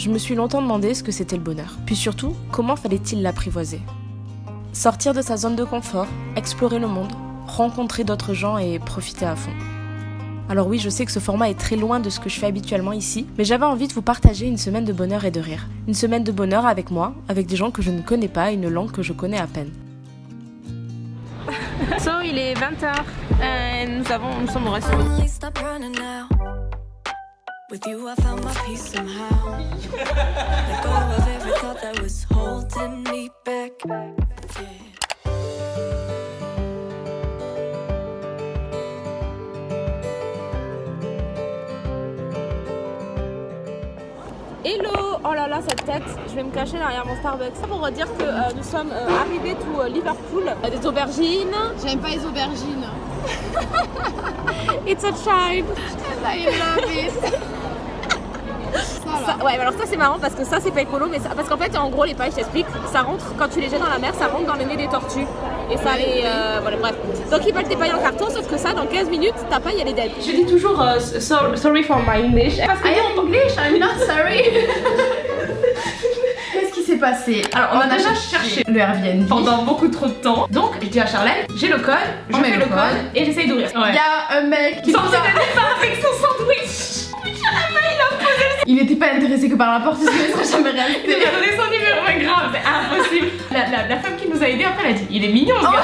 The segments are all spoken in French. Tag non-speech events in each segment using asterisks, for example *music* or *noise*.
je me suis longtemps demandé ce que c'était le bonheur. Puis surtout, comment fallait-il l'apprivoiser? Sortir de sa zone de confort, explorer le monde, rencontrer d'autres gens et profiter à fond. Alors oui, je sais que ce format est très loin de ce que je fais habituellement ici, mais j'avais envie de vous partager une semaine de bonheur et de rire. Une semaine de bonheur avec moi, avec des gens que je ne connais pas et une langue que je connais à peine. *laughs* So, il est 20h et nous, avons, nous sommes au. With you, I found my peace somehow. Let go of every thought that was holding me back. Yeah. Hello Oh là là, cette tête, je vais me cacher derrière mon Starbucks. Ça pour dire que euh, nous sommes euh, arrivés to euh, Liverpool. Des aubergines. J'aime pas les aubergines. *laughs* It's a child. *laughs* I love it. *laughs* Ouais, alors ça c'est marrant parce que ça c'est pas écolo, mais ça- parce qu'en fait en gros les pailles, je t'explique, ça rentre quand tu les jettes dans la mer, ça rentre dans le nez des tortues. Et ça les. euh, voilà, bref. Donc ils veulent tes pailles en carton, sauf que ça dans 15 minutes, ta paille elle est dead. Je dis toujours euh, sorry for my English. Parce que I am English, I'm not sorry. *laughs* Qu'est-ce qui s'est passé? Alors, on a déjà cherché le Airbnb. pendant beaucoup trop de temps. Donc, je dis à Charlène, j'ai le code, je On met fais le le code, code. et j'essaye d'ouvrir. Il y a un mec qui de départ avec son sandwich. Il était pas intéressé que par la porte, sinon il serait jamais *laughs* Il resté. a donné son numéro, mais grave, c'est impossible. La, la- la femme qui nous a aidé après, elle a dit Il est mignon ce gars.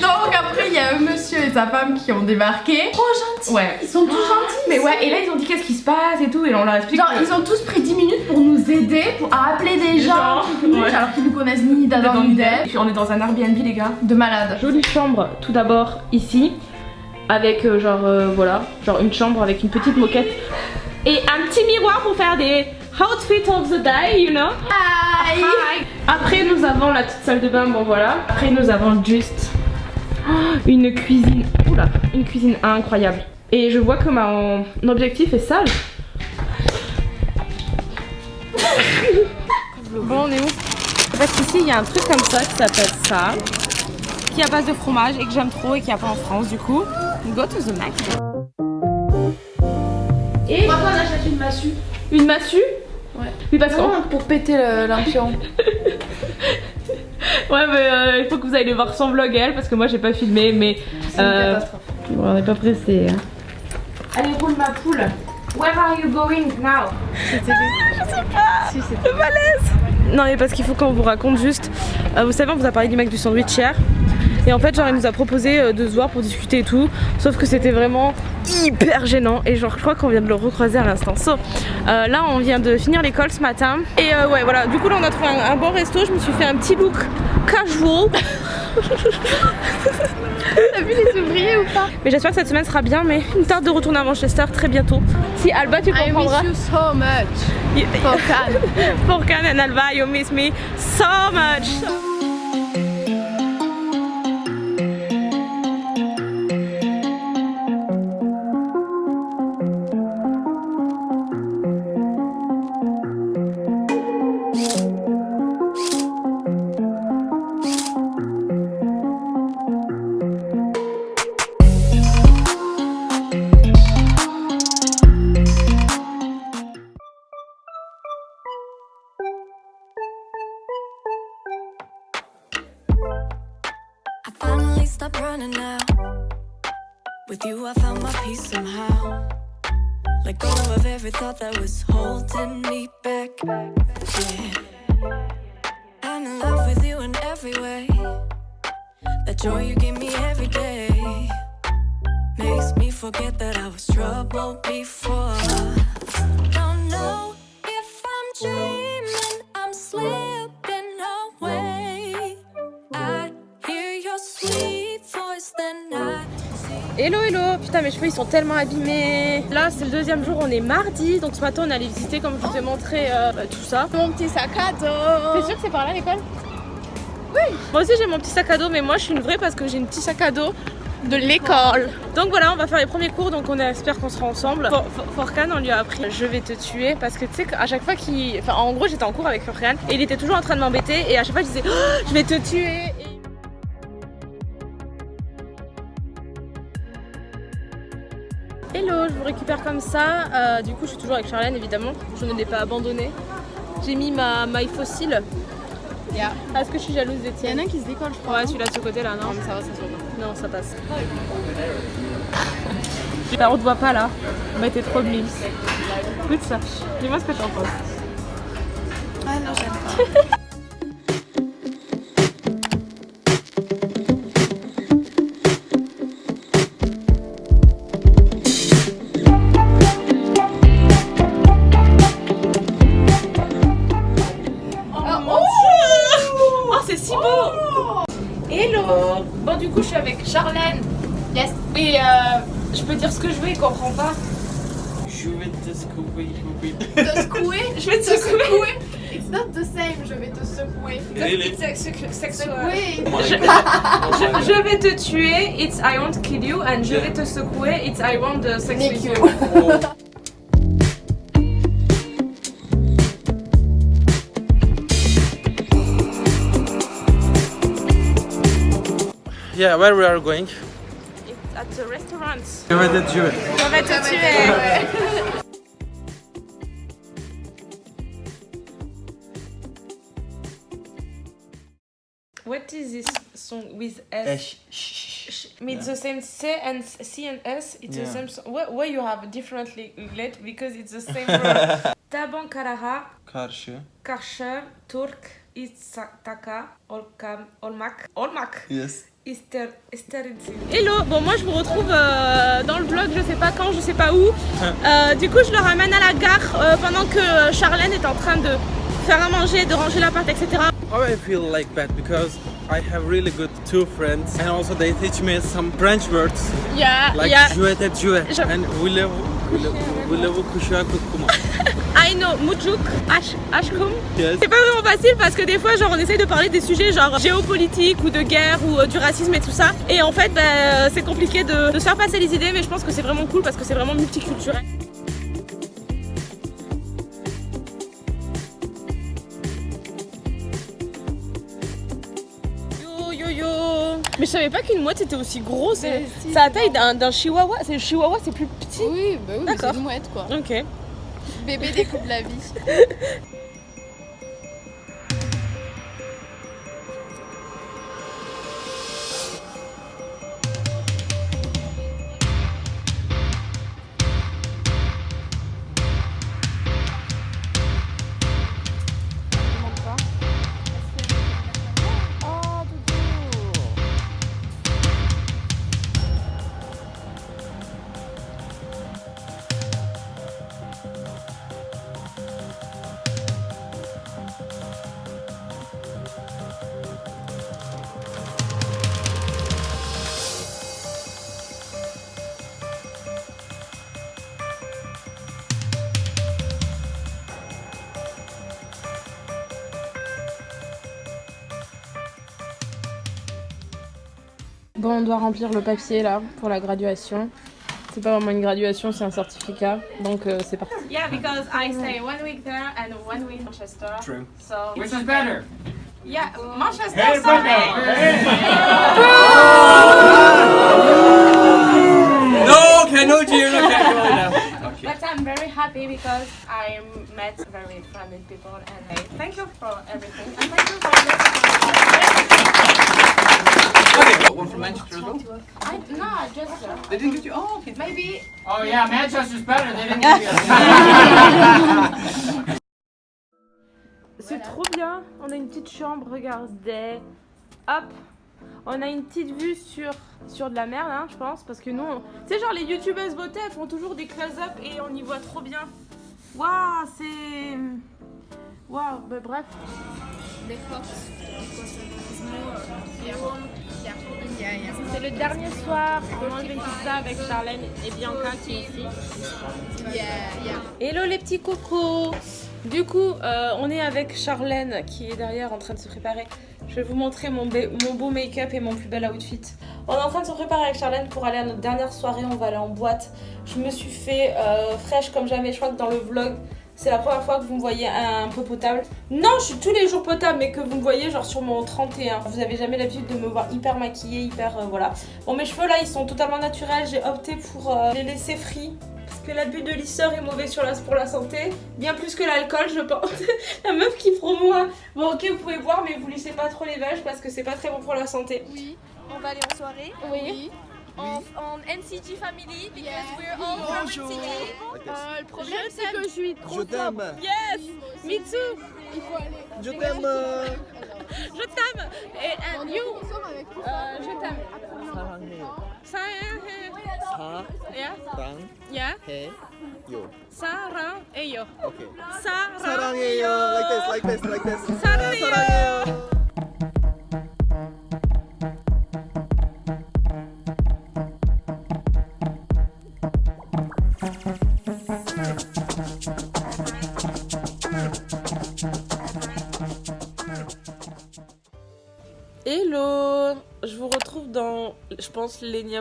*laughs* Donc après, il y a un monsieur et sa femme qui ont débarqué. Trop gentils. Ouais. Ils sont tous gentils. Mais ouais, et là ils ont dit qu'est-ce qui se passe et tout, et on leur explique. Genre, que- ils ont tous pris 10 minutes pour nous aider, pour appeler des gens, ouais. alors qu'ils nous connaissent ni d'Adam ni puis on est dans un Airbnb, les gars. De malade. Jolie chambre tout d'abord ici avec euh, genre euh, voilà genre une chambre avec une petite moquette et un petit miroir pour faire des outfits of the day you know? Hi. après nous avons la petite salle de bain bon voilà après nous avons juste oh, une cuisine oula une cuisine incroyable et je vois que mon objectif est sale *laughs* bon on est où? En fait ici il y a un truc comme ça qui s'appelle ça qui est à base de fromage et que j'aime trop et qui n'y a pas en France du coup. Go to the Mac. Une massue une massue Ouais. Oui parce qu'en pour péter l'impion. *laughs* Ouais mais euh, il faut que vous allez voir son vlog elle parce que moi j'ai pas filmé mais euh, on n'est pas pressé. hein. Allez roule ma poule. Where are you going now? C'était lui. Je sais pas. Si c'était malaise. Non mais parce qu'il faut qu'on vous raconte juste. euh, vous savez on vous a parlé du mec du sandwich hier. Et en fait genre il nous a proposé euh, de se voir pour discuter et tout. Sauf que c'était vraiment hyper gênant. Et genre je crois qu'on vient de le recroiser à l'instant. So, euh, là on vient de finir l'école ce matin. Et euh, ouais voilà du coup là on a trouvé un, un bon resto. Je me suis fait un petit look casual. *laughs* T'as vu les ouvriers ou pas? Mais j'espère que cette semaine sera bien, mais une tarde de retourner à Manchester très bientôt. Si Alba, tu I comprendras. miss you so much. *laughs* For Cannes. For Can and Alba, you miss me so much. Stopped running now. With you, I found my peace somehow. Let go of every thought that was holding me back. Yeah. I'm in love with you in every way. That joy you give me every day makes me forget that I was troubled before. Putain, mes cheveux ils sont tellement abîmés. Là, c'est le deuxième jour, on est mardi. Donc ce matin, on allait visiter, comme je vous ai montré, euh, bah, tout ça. Mon petit sac à dos. T'es sûr que c'est par là l'école Oui. Moi aussi, j'ai mon petit sac à dos, mais moi, je suis une vraie parce que j'ai une petit sac à dos de l'école. Donc voilà, on va faire les premiers cours, donc on espère qu'on sera ensemble. For- For- Forcan, on lui a appris Je vais te tuer parce que tu sais qu'à chaque fois qu'il. Enfin, en gros, j'étais en cours avec Forcan et il était toujours en train de m'embêter et à chaque fois, je disais Oh, Je vais te tuer. Hello, je vous récupère comme ça. Euh, du coup, je suis toujours avec Charlène, évidemment. Je ne l'ai pas abandonné. J'ai mis ma maille fossile. Yeah. Est-ce que je suis jalouse Il y en a un qui se décolle, je crois. Ouais, celui-là de ce côté-là, non Non, mais ça va, ça se voit pas. Non, ça passe. On te voit pas là. Mais t'es trop blims. Écoute ça. Dis-moi ce que t'en penses. Ah non, j'aime pas. *laughs* Yes. Et euh, je peux dire ce que je veux, il comprend pas. Je vais te secouer. Te secouer? *laughs* Je vais te secouer. It's not the same, je vais te secouer. Really? Secouer Oh Je-. Oh Je, vais te tuer, it's I won't kill you, and je vais te secouer, it's I want the sex with you. Yeah, where we are going? It's at the restaurant. Je vais te tuer. Je vais te tuer. What is this song with S? Eh, sh- It's the same C and C and S. It's the same. Song. Why, why you have differently let because it's the same *laughs* word. Taban Karaha, Karşı. Karşı, Turk, Itzaka, Olkam, Olmak, Olmak. Yes. Easter, Hello, bon moi je vous retrouve euh, dans le vlog, je sais pas quand, je sais pas où. *laughs* Euh, du coup je le ramène à la gare euh, pendant que Charlène est en train de faire à manger, de ranger l'appart, etc. How I feel like that? Because I have really good two friends and also they teach me some French words Yeah, like yeah, jouet et jouet Je- and voulez-vous voulez-vous coucher à Kukuma? I *laughs* know, Mujuk, Ash, Ashkum. Yes. C'est pas vraiment facile parce que des fois genre on essaye de parler des sujets genre géopolitique ou de guerre ou euh, du racisme et tout ça. Et en fait bah, c'est compliqué de, de se faire passer les idées mais je pense que c'est vraiment cool parce que c'est vraiment multiculturel. Yo yo yo Mais je savais pas qu'une mouette était aussi grosse. Mais C'est si, la taille d'un chihuahua. C'est le chihuahua, c'est plus petit. Oui, bah oui, c'est D'accord. une mouette quoi. Ok. Bébé découpe la vie. *laughs* Bon, on doit remplir le papier là pour la graduation. C'est pas vraiment une graduation, c'est un certificat. Donc euh, c'est parti. Yeah, because I stay one week there and one week Manchester. True. So Which is better? yeah, Manchester. Hey, Sunday. No, cannot hear, no. Okay. But I'm very happy because I met very friendly people and I thank you for everything and thank you for C'est trop bien. On a une petite chambre, regardez. Hop. On a une petite vue sur, sur de la mer, hein, je pense. Parce que nous, sais, genre les youtubeuses beauté, elles font toujours des close-up et on y voit trop bien. Waouh, c'est. Waouh, bah bref. C'est le dernier soir. On mange une pizza avec Charlène et Bianca qui est ici. Hello les petits cocos Du coup, euh, on est avec Charlène qui est derrière en train de se préparer. Je vais vous montrer mon beau make-up et mon plus bel outfit. On est en train de se préparer avec Charlène pour aller à notre dernière soirée. On va aller en boîte. Je me suis fait euh, fraîche comme jamais. Je crois que dans le vlog, c'est la première fois que vous me voyez un peu potable. Non, je suis tous les jours potable, mais que vous me voyez genre sur mon 31. Vous avez jamais l'habitude de me voir hyper maquillée, hyper... euh, voilà. Bon, mes cheveux là, ils sont totalement naturels. J'ai opté pour euh, les laisser free. Parce que l'abus de lisseur est mauvais sur la, pour la santé. Bien plus que l'alcool, je pense. *laughs* la meuf qui promouvoit. Bon, ok, vous pouvez boire, mais vous lissez pas trop les vaches parce que c'est pas très bon pour la santé. Oui, on va aller en soirée. Oui En, en NCT family because we're all from NCT. Euh, le problème, c'est que je suis trop Je t'aime. Yes Me too Il faut aller. Je t'aime. euh, Je t'aime Et and you Euh, Je t'aime. 사랑해요. Ça, yeah. 사랑해요. Sarah et yo. Okay. Sarah. 사랑해요. Like this, like this, like this.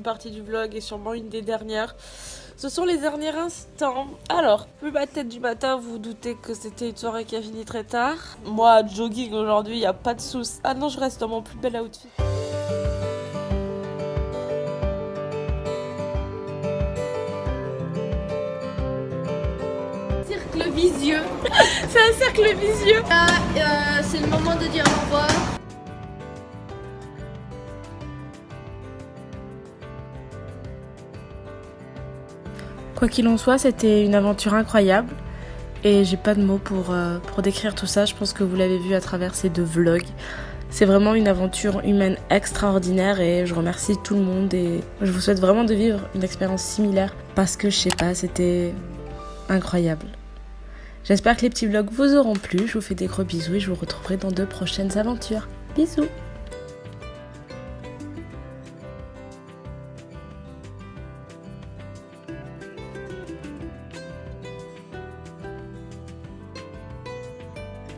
Partie du vlog et sûrement une des dernières. Ce sont les derniers instants. Alors, vu ma tête du matin, vous vous doutez que c'était une soirée qui a fini très tard. Moi, jogging aujourd'hui, il n'y a pas de soucis. Ah non, je reste dans mon plus bel outfit. Cercle visieux. *laughs* C'est un cercle vicieux Là, euh, c'est le moment de dire au revoir. Quoi qu'il en soit, c'était une aventure incroyable. Et j'ai pas de mots pour, euh, pour décrire tout ça. Je pense que vous l'avez vu à travers ces deux vlogs. C'est vraiment une aventure humaine extraordinaire et je remercie tout le monde et je vous souhaite vraiment de vivre une expérience similaire parce que je sais pas, c'était incroyable. J'espère que les petits vlogs vous auront plu. Je vous fais des gros bisous et je vous retrouverai dans de prochaines aventures. Bisous